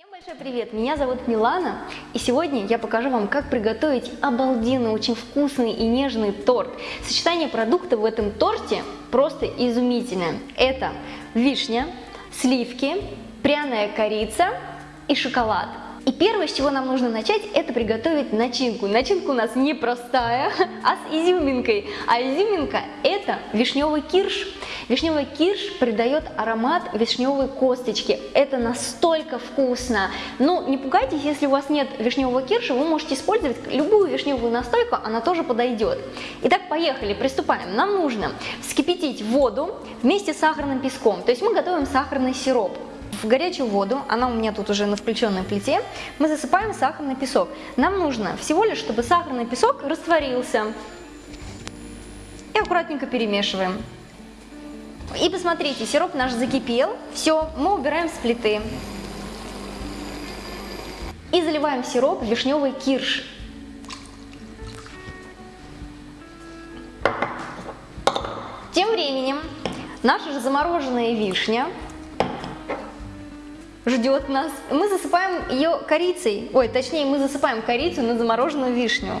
Всем большой привет! Меня зовут Милана, и сегодня я покажу вам, как приготовить обалденный, очень вкусный и нежный торт. Сочетание продуктов в этом торте просто изумительное. Это вишня, сливки, пряная корица и шоколад. И первое, с чего нам нужно начать, это приготовить начинку. Начинка у нас не простая, а с изюминкой. А изюминка это вишневый кирш. Вишневый кирш придает аромат вишневой косточки. Это настолько вкусно. Ну, не пугайтесь, если у вас нет вишневого кирша, вы можете использовать любую вишневую настойку, она тоже подойдет. Итак, поехали, приступаем. Нам нужно вскипятить воду вместе с сахарным песком. То есть мы готовим сахарный сироп. В горячую воду, она у меня тут уже на включенной плите, мы засыпаем сахарный песок. Нам нужно всего лишь, чтобы сахарный песок растворился. И аккуратненько перемешиваем. И посмотрите, сироп наш закипел. Все, мы убираем с плиты. И заливаем сироп вишневый кирш. Тем временем наша же замороженная вишня ждет нас. Мы засыпаем ее корицей, ой, точнее, мы засыпаем корицу на замороженную вишню.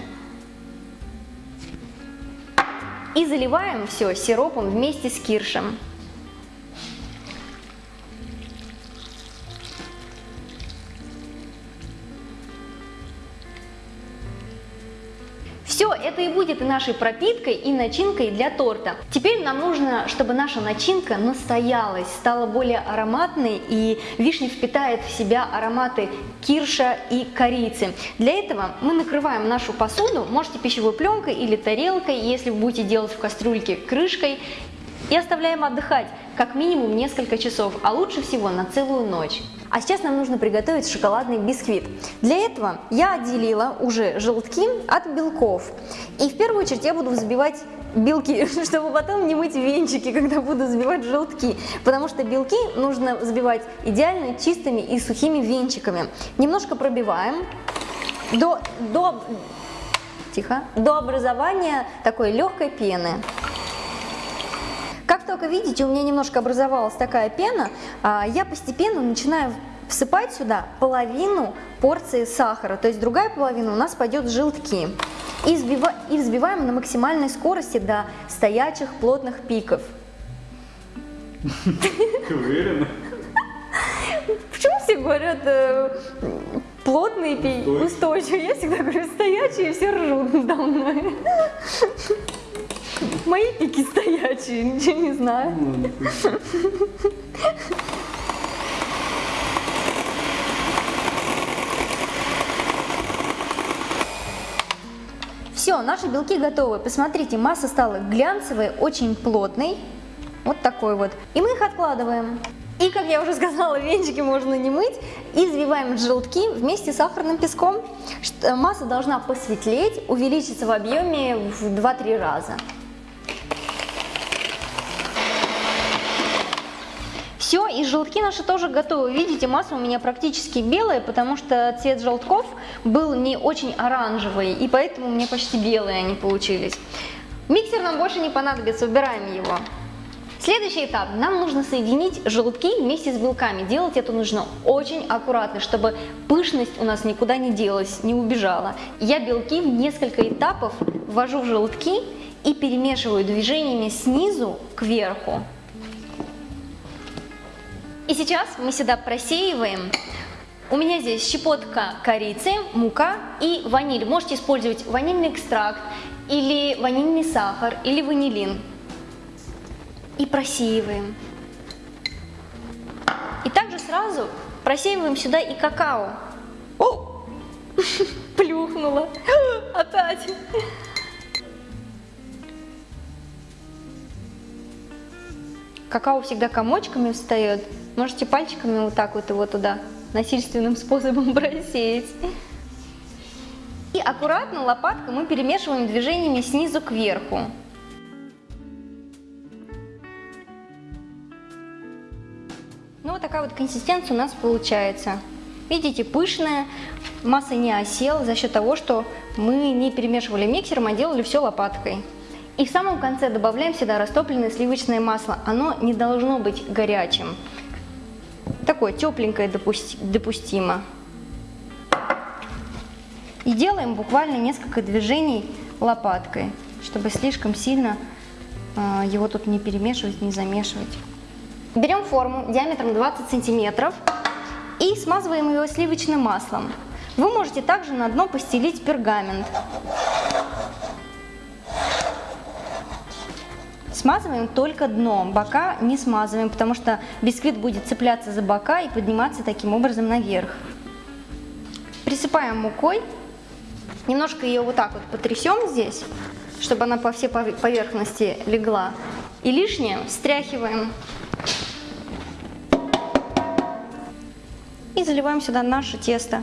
И заливаем все сиропом вместе с киршем. Нашей пропиткой, и начинкой для торта. Теперь нам нужно, чтобы наша начинка настоялась, стала более ароматной, и вишня впитает в себя ароматы кирша и корицы. Для этого мы накрываем нашу посуду, можете пищевой пленкой или тарелкой, если вы будете делать в кастрюльке крышкой, и оставляем отдыхать как минимум несколько часов, а лучше всего на целую ночь. А сейчас нам нужно приготовить шоколадный бисквит. Для этого я отделила уже желтки от белков. И в первую очередь я буду взбивать белки, чтобы потом не мыть венчики, когда буду взбивать желтки. Потому что белки нужно взбивать идеально чистыми и сухими венчиками. Немножко пробиваем до, до, тихо, до образования такой легкой пены. Как только видите, у меня немножко образовалась такая пена, а, я постепенно начинаю всыпать сюда половину порции сахара, то есть другая половина у нас пойдет в желтки. И, взбива, и взбиваем на максимальной скорости до стоячих плотных пиков. Ты уверена? Почему все говорят э, плотные пики, устойчивые? Я всегда говорю стоячие, все ржут надо мной. Мои пики стоячие, ничего не знаю. Наши белки готовы. Посмотрите, масса стала глянцевой, очень плотной. Вот такой вот. И мы их откладываем. И, как я уже сказала, венчики можно не мыть. И взбиваем желтки вместе с сахарным песком. Масса должна посветлеть, увеличиться в объеме в 2-3 раза. Все, и желтки наши тоже готовы. Видите, масса у меня практически белая, потому что цвет желтков был не очень оранжевый, и поэтому меня почти белые они получились. Миксер нам больше не понадобится, убираем его. Следующий этап. Нам нужно соединить желтки вместе с белками. Делать это нужно очень аккуратно, чтобы пышность у нас никуда не делась, не убежала. Я белки в несколько этапов ввожу в желтки и перемешиваю движениями снизу к верху. И сейчас мы сюда просеиваем. У меня здесь щепотка корицы, мука и ваниль. Можете использовать ванильный экстракт или ванильный сахар или ванилин. И просеиваем. И также сразу просеиваем сюда и какао. О! Плюхнула. Опять. Какао всегда комочками встает. Можете пальчиками вот так вот его туда насильственным способом просеять. И аккуратно лопаткой мы перемешиваем движениями снизу кверху. Ну вот такая вот консистенция у нас получается. Видите, пышная, масса не осела за счет того, что мы не перемешивали миксером, а делали все лопаткой. И в самом конце добавляем сюда растопленное сливочное масло. Оно не должно быть горячим. Такое тепленькое допусти допустимо. И делаем буквально несколько движений лопаткой, чтобы слишком сильно э, его тут не перемешивать, не замешивать. Берем форму диаметром 20 сантиметров и смазываем его сливочным маслом. Вы можете также на дно постелить пергамент. Смазываем только дно, бока не смазываем, потому что бисквит будет цепляться за бока и подниматься таким образом наверх. Присыпаем мукой, немножко ее вот так вот потрясем здесь, чтобы она по всей поверхности легла. И лишнее стряхиваем. И заливаем сюда наше тесто.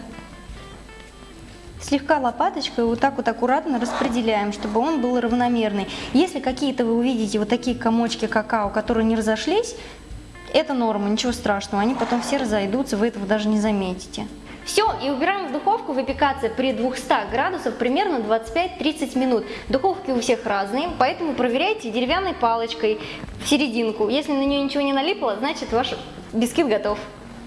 Слегка лопаточкой вот так вот аккуратно распределяем, чтобы он был равномерный. Если какие-то вы увидите вот такие комочки какао, которые не разошлись, это норма, ничего страшного, они потом все разойдутся, вы этого даже не заметите. Все, и убираем в духовку выпекаться при 200 градусах примерно 25-30 минут. Духовки у всех разные, поэтому проверяйте деревянной палочкой в серединку. Если на нее ничего не налипло, значит ваш бисквит готов.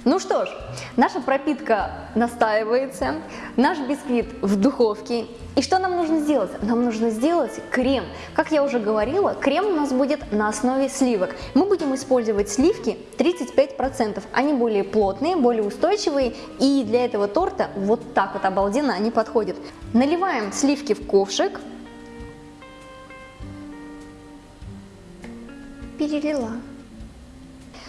Ну что ж, наша пропитка настаивается, наш бисквит в духовке. И что нам нужно сделать? Нам нужно сделать крем. Как я уже говорила, крем у нас будет на основе сливок. Мы будем использовать сливки 35%. Они более плотные, более устойчивые и для этого торта вот так вот обалденно они подходят. Наливаем сливки в ковшик. Перелила.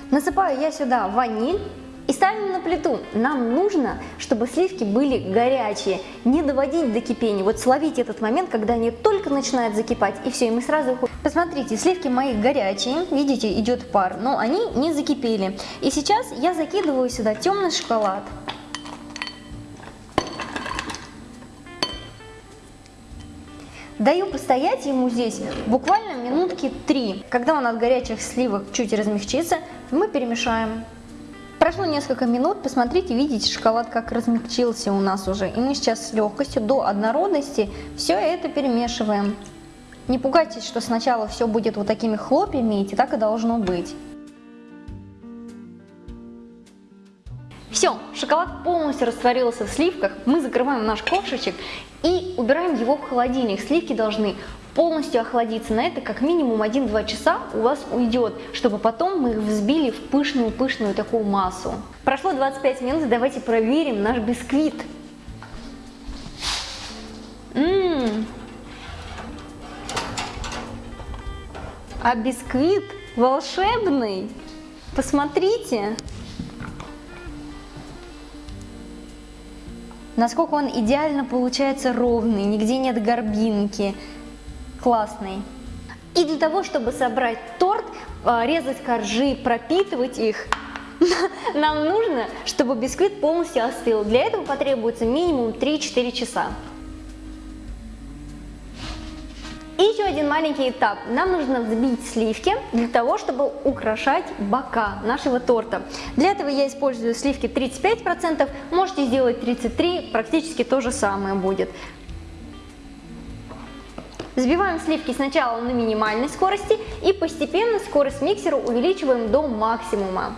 Насыпаю я сюда ваниль и ставим на плиту. Нам нужно, чтобы сливки были горячие, не доводить до кипения. Вот словить этот момент, когда они только начинают закипать, и все, и мы сразу уходим. Посмотрите, сливки мои горячие, видите, идет пар, но они не закипели. И сейчас я закидываю сюда темный шоколад. Даю постоять ему здесь буквально минутки три. Когда он от горячих сливок чуть размягчится, мы перемешаем. Прошло несколько минут, посмотрите, видите, шоколад как размягчился у нас уже. И мы сейчас с легкостью до однородности все это перемешиваем. Не пугайтесь, что сначала все будет вот такими хлопьями, и так и должно быть. Все, шоколад полностью растворился в сливках, мы закрываем наш ковшичек и убираем его в холодильник. Сливки должны полностью охладиться. На это как минимум 1-2 часа у вас уйдет, чтобы потом мы их взбили в пышную-пышную такую массу. Прошло 25 минут, давайте проверим наш бисквит. Ммм. А бисквит волшебный. Посмотрите. Насколько он идеально получается ровный, нигде нет горбинки классный. И для того, чтобы собрать торт, а, резать коржи, пропитывать их, нам нужно, чтобы бисквит полностью остыл. Для этого потребуется минимум 3-4 часа. И еще один маленький этап. Нам нужно взбить сливки для того, чтобы украшать бока нашего торта. Для этого я использую сливки 35%, можете сделать 33%, практически то же самое будет. Взбиваем сливки сначала на минимальной скорости и постепенно скорость миксера увеличиваем до максимума.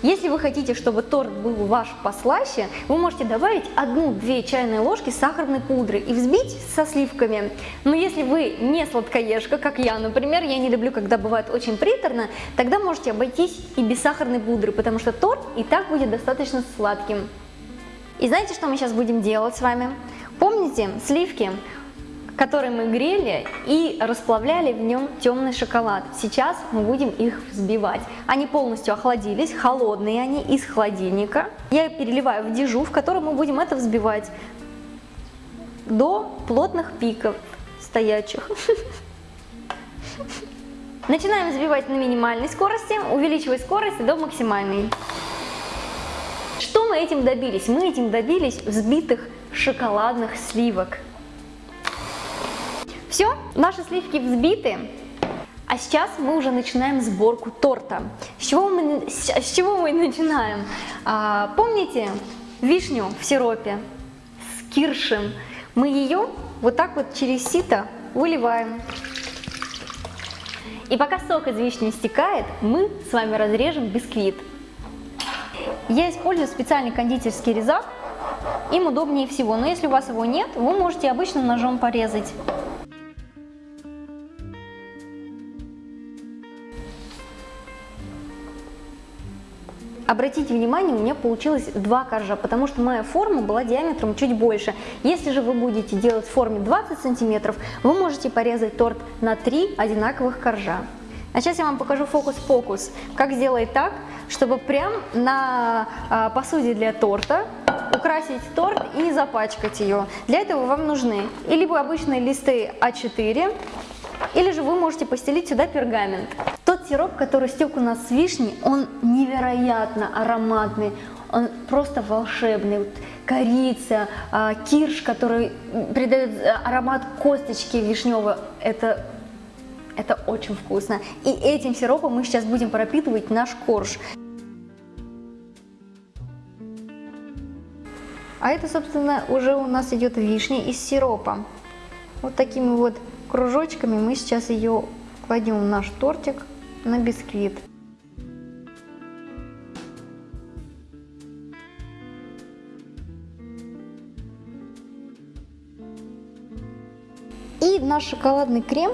Если вы хотите, чтобы торт был ваш послаще, вы можете добавить 1-2 чайные ложки сахарной пудры и взбить со сливками. Но если вы не сладкоежка, как я, например, я не люблю, когда бывает очень приторно, тогда можете обойтись и без сахарной пудры, потому что торт и так будет достаточно сладким. И знаете, что мы сейчас будем делать с вами? Помните, сливки который мы грели и расплавляли в нем темный шоколад. Сейчас мы будем их взбивать. Они полностью охладились, холодные они из холодильника. Я переливаю в дежу, в котором мы будем это взбивать до плотных пиков стоячих. Начинаем взбивать на минимальной скорости, увеличивая скорость до максимальной. Что мы этим добились? Мы этим добились взбитых шоколадных сливок. Все, наши сливки взбиты. А сейчас мы уже начинаем сборку торта. С чего мы, с чего мы начинаем? А, помните вишню в сиропе с киршем? Мы ее вот так вот через сито выливаем. И пока сок из вишни стекает, мы с вами разрежем бисквит. Я использую специальный кондитерский резак, им удобнее всего, но если у вас его нет, вы можете обычным ножом порезать. Обратите внимание, у меня получилось два коржа, потому что моя форма была диаметром чуть больше. Если же вы будете делать в форме 20 сантиметров, вы можете порезать торт на 3 одинаковых коржа. А сейчас я вам покажу фокус-покус, как сделать так, чтобы прям на а, посуде для торта украсить торт и не запачкать ее. Для этого вам нужны либо обычные листы А4, или же вы можете постелить сюда пергамент. Сироп, который стек у нас с вишней, он невероятно ароматный, он просто волшебный. Вот корица, а, кирш, который придает э, аромат косточки вишневой, это, это очень вкусно. И этим сиропом мы сейчас будем пропитывать наш корж. А это, собственно, уже у нас идет вишня из сиропа. Вот такими вот кружочками мы сейчас ее кладем в наш тортик на бисквит. И наш шоколадный крем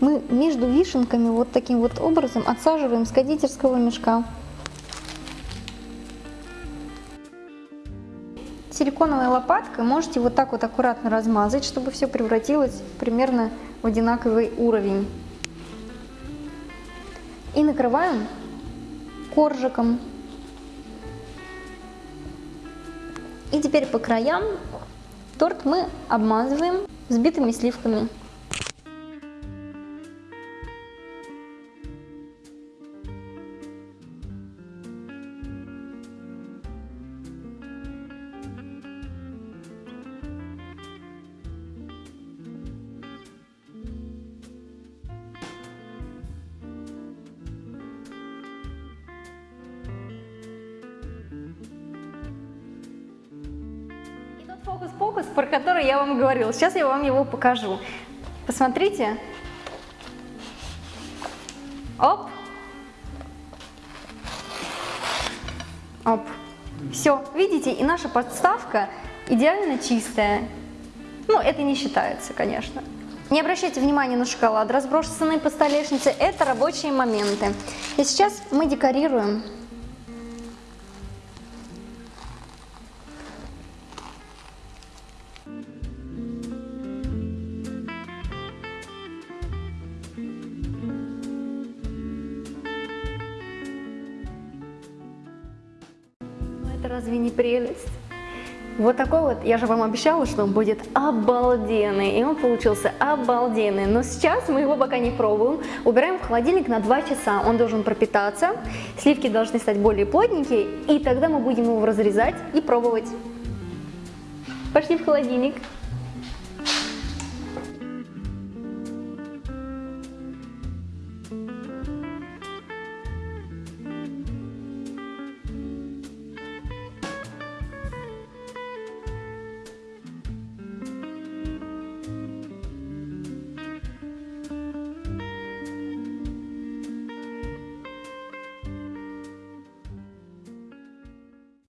мы между вишенками вот таким вот образом отсаживаем с кондитерского мешка. Силиконовой лопаткой можете вот так вот аккуратно размазать, чтобы все превратилось примерно в одинаковый уровень. И накрываем коржиком. И теперь по краям торт мы обмазываем взбитыми сливками. Фокус-покус, про который я вам говорила. Сейчас я вам его покажу. Посмотрите. Оп. Оп. Все, видите, и наша подставка идеально чистая. Ну, это не считается, конечно. Не обращайте внимания на шоколад, разбросанный по столешнице, это рабочие моменты. И сейчас мы декорируем Это разве не прелесть? Вот такой вот, я же вам обещала, что он будет обалденный, и он получился обалденный. Но сейчас мы его пока не пробуем, убираем в холодильник на 2 часа, он должен пропитаться, сливки должны стать более плотненькие, и тогда мы будем его разрезать и пробовать. Пошли в холодильник.